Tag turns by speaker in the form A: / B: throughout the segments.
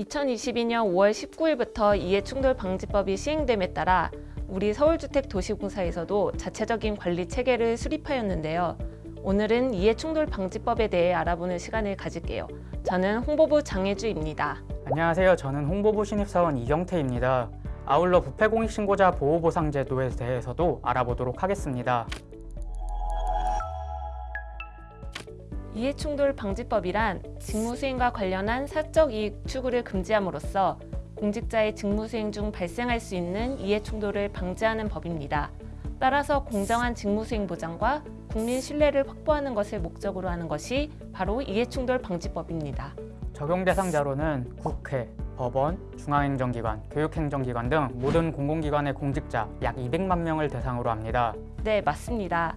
A: 2022년 5월 19일부터 이해충돌 방지법이 시행됨에 따라 우리 서울주택도시공사에서도 자체적인 관리 체계를 수립하였는데요. 오늘은 이해충돌 방지법에 대해 알아보는 시간을 가질게요. 저는 홍보부 장혜주입니다.
B: 안녕하세요. 저는 홍보부 신입사원 이경태입니다. 아울러 부패공익신고자 보호보상제도에 대해서도 알아보도록 하겠습니다.
A: 이해충돌 방지법이란 직무수행과 관련한 사적 이익 추구를 금지함으로써 공직자의 직무수행 중 발생할 수 있는 이해충돌을 방지하는 법입니다. 따라서 공정한 직무수행 보장과 국민 신뢰를 확보하는 것을 목적으로 하는 것이 바로 이해충돌 방지법입니다.
B: 적용 대상자로는 국회, 법원, 중앙행정기관, 교육행정기관 등 모든 공공기관의 공직자 약 200만 명을 대상으로 합니다.
A: 네, 맞습니다.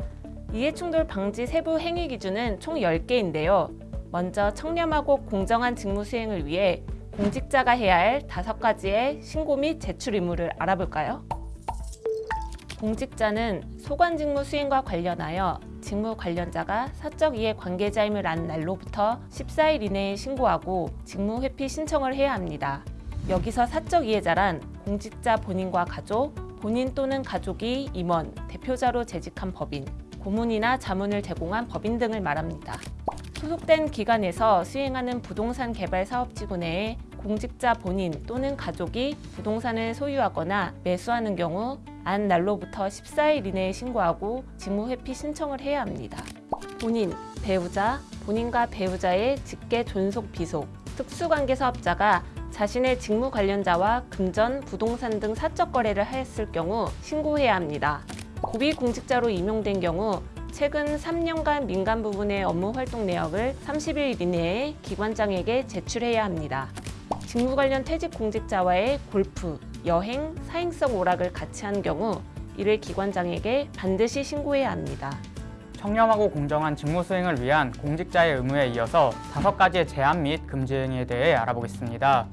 A: 이해충돌 방지 세부 행위 기준은 총 10개인데요. 먼저 청렴하고 공정한 직무 수행을 위해 공직자가 해야 할 다섯 가지의 신고 및 제출 의무를 알아볼까요? 공직자는 소관 직무 수행과 관련하여 직무 관련자가 사적 이해 관계자임을 안 날로부터 14일 이내에 신고하고 직무 회피 신청을 해야 합니다. 여기서 사적 이해자란 공직자 본인과 가족, 본인 또는 가족이 임원, 대표자로 재직한 법인, 고문이나 자문을 제공한 법인 등을 말합니다. 소속된 기관에서 수행하는 부동산 개발 사업지구 내에 공직자 본인 또는 가족이 부동산을 소유하거나 매수하는 경우 안 날로부터 14일 이내에 신고하고 직무 회피 신청을 해야 합니다. 본인, 배우자, 본인과 배우자의 직계 존속 비속, 특수관계 사업자가 자신의 직무 관련자와 금전, 부동산 등 사적 거래를 하였을 경우 신고해야 합니다. 고위공직자로 임용된 경우 최근 3년간 민간 부분의 업무 활동 내역을 30일 이내에 기관장에게 제출해야 합니다. 직무 관련 퇴직 공직자와의 골프, 여행, 사행성 오락을 같이 한 경우 이를 기관장에게 반드시 신고해야 합니다.
B: 청렴하고 공정한 직무 수행을 위한 공직자의 의무에 이어서 다섯 가지의 제한 및 금지 행위에 대해 알아보겠습니다.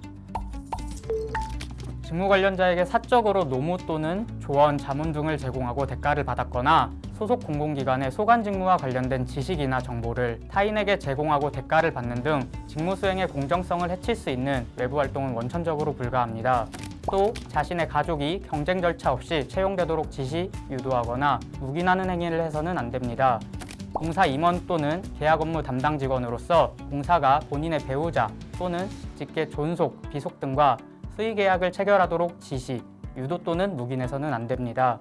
B: 직무 관련자에게 사적으로 노무 또는 조언, 자문 등을 제공하고 대가를 받았거나 소속 공공기관의 소관 직무와 관련된 지식이나 정보를 타인에게 제공하고 대가를 받는 등 직무 수행의 공정성을 해칠 수 있는 외부 활동은 원천적으로 불가합니다. 또 자신의 가족이 경쟁 절차 없이 채용되도록 지시, 유도하거나 묵인하는 행위를 해서는 안 됩니다. 공사 임원 또는 계약 업무 담당 직원으로서 공사가 본인의 배우자 또는 직계 존속, 비속 등과 수의 계약을 체결하도록 지시, 유도 또는 묵인해서는 안 됩니다.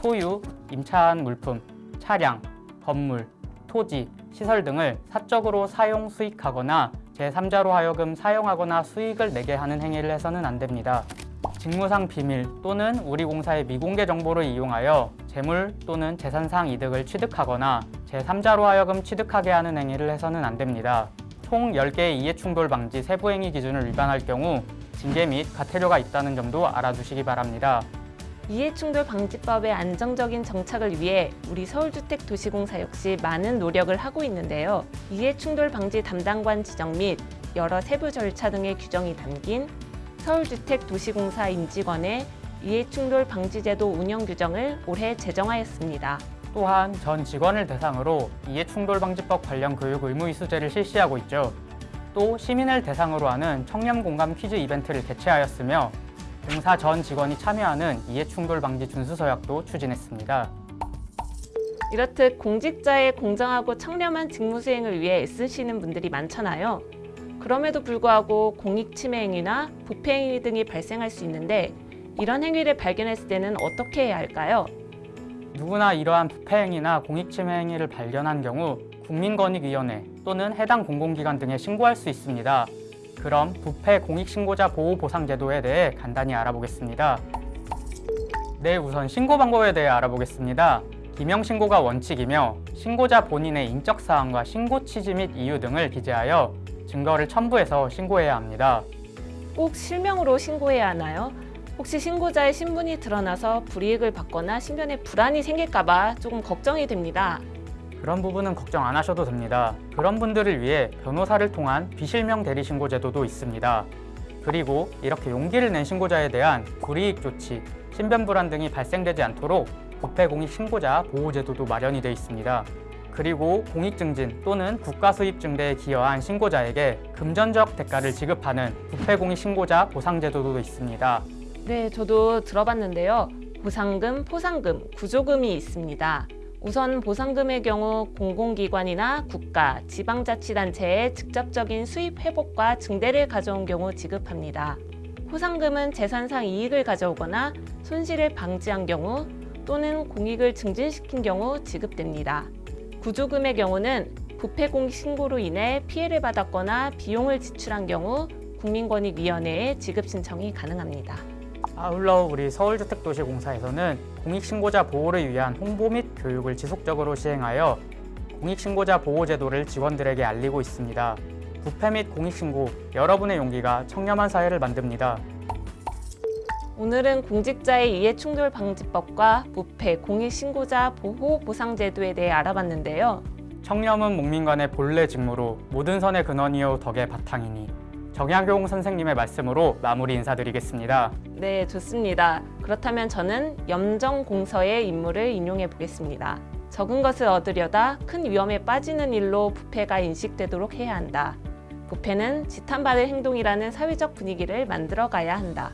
B: 소유, 임차한 물품, 차량, 건물, 토지, 시설 등을 사적으로 사용, 수익하거나 제3자로 하여금 사용하거나 수익을 내게 하는 행위를 해서는 안 됩니다. 직무상 비밀 또는 우리 공사의 미공개 정보를 이용하여 재물 또는 재산상 이득을 취득하거나 제3자로 하여금 취득하게 하는 행위를 해서는 안 됩니다. 총 10개의 이해충돌 방지 세부행위 기준을 위반할 경우 징계 및 과태료가 있다는 점도 알아두시기 바랍니다.
A: 이해충돌 방지법의 안정적인 정착을 위해 우리 서울주택도시공사 역시 많은 노력을 하고 있는데요. 이해충돌 방지 담당관 지정 및 여러 세부 절차 등의 규정이 담긴 서울주택도시공사 임직원의 이해충돌 방지제도 운영 규정을 올해 제정하였습니다.
B: 또한 전 직원을 대상으로 이해충돌 방지법 관련 교육 의무 이수제를 실시하고 있죠. 또 시민을 대상으로 하는 청렴 공감 퀴즈 이벤트를 개최하였으며 공사 전 직원이 참여하는 이해충돌 방지 준수서약도 추진했습니다.
A: 이렇듯 공직자의 공정하고 청렴한 직무 수행을 위해 애쓰시는 분들이 많잖아요. 그럼에도 불구하고 공익 침해 행위나 부패 행위 등이 발생할 수 있는데 이런 행위를 발견했을 때는 어떻게 해야 할까요?
B: 누구나 이러한 부패 행위나 공익침해 행위를 발견한 경우 국민권익위원회 또는 해당 공공기관 등에 신고할 수 있습니다. 그럼 부패 공익신고자 보호보상제도에 대해 간단히 알아보겠습니다. 네, 우선 신고 방법에 대해 알아보겠습니다. 기명 신고가 원칙이며 신고자 본인의 인적 사항과 신고 취지 및 이유 등을 기재하여 증거를 첨부해서 신고해야 합니다.
A: 꼭 실명으로 신고해야 하나요? 혹시 신고자의 신분이 드러나서 불이익을 받거나 신변에 불안이 생길까봐 조금 걱정이 됩니다.
B: 그런 부분은 걱정 안 하셔도 됩니다. 그런 분들을 위해 변호사를 통한 비실명 대리 신고 제도도 있습니다. 그리고 이렇게 용기를 낸 신고자에 대한 불이익 조치, 신변 불안 등이 발생되지 않도록 부패 공익 신고자 보호 제도도 마련이 되어 있습니다. 그리고 공익증진 또는 국가수입 증대에 기여한 신고자에게 금전적 대가를 지급하는 부패공익 신고자 보상제도도 있습니다.
A: 네, 저도 들어봤는데요. 보상금, 포상금, 구조금이 있습니다. 우선 보상금의 경우 공공기관이나 국가, 지방자치단체의 직접적인 수입 회복과 증대를 가져온 경우 지급합니다. 포상금은 재산상 이익을 가져오거나 손실을 방지한 경우 또는 공익을 증진시킨 경우 지급됩니다. 구조금의 경우는 부패공익 신고로 인해 피해를 받았거나 비용을 지출한 경우 국민권익위원회에 지급 신청이 가능합니다.
B: 아울러 우리 서울주택도시공사에서는 공익신고자 보호를 위한 홍보 및 교육을 지속적으로 시행하여 공익신고자 보호제도를 직원들에게 알리고 있습니다. 부패 및 공익신고, 여러분의 용기가 청렴한 사회를 만듭니다.
A: 오늘은 공직자의 이해충돌 방지법과 부패 공익신고자 보호 보상제도에 대해 알아봤는데요.
B: 청렴은 목민관의 본래 직무로 모든 선의 근원이요 덕의 바탕이니 정약용 선생님의 말씀으로 마무리 인사드리겠습니다.
A: 네, 좋습니다. 그렇다면 저는 염정공서의 인물을 인용해 보겠습니다. 적은 것을 얻으려다 큰 위험에 빠지는 일로 부패가 인식되도록 해야 한다. 부패는 지탄받을 행동이라는 사회적 분위기를 만들어 가야 한다.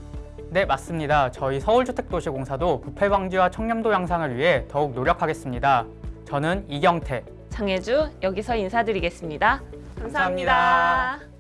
B: 네, 맞습니다. 저희 서울주택도시공사도 부패 방지와 청렴도 향상을 위해 더욱 노력하겠습니다. 저는 이경태,
A: 장혜주 여기서 인사드리겠습니다 감사합니다.
B: 감사합니다.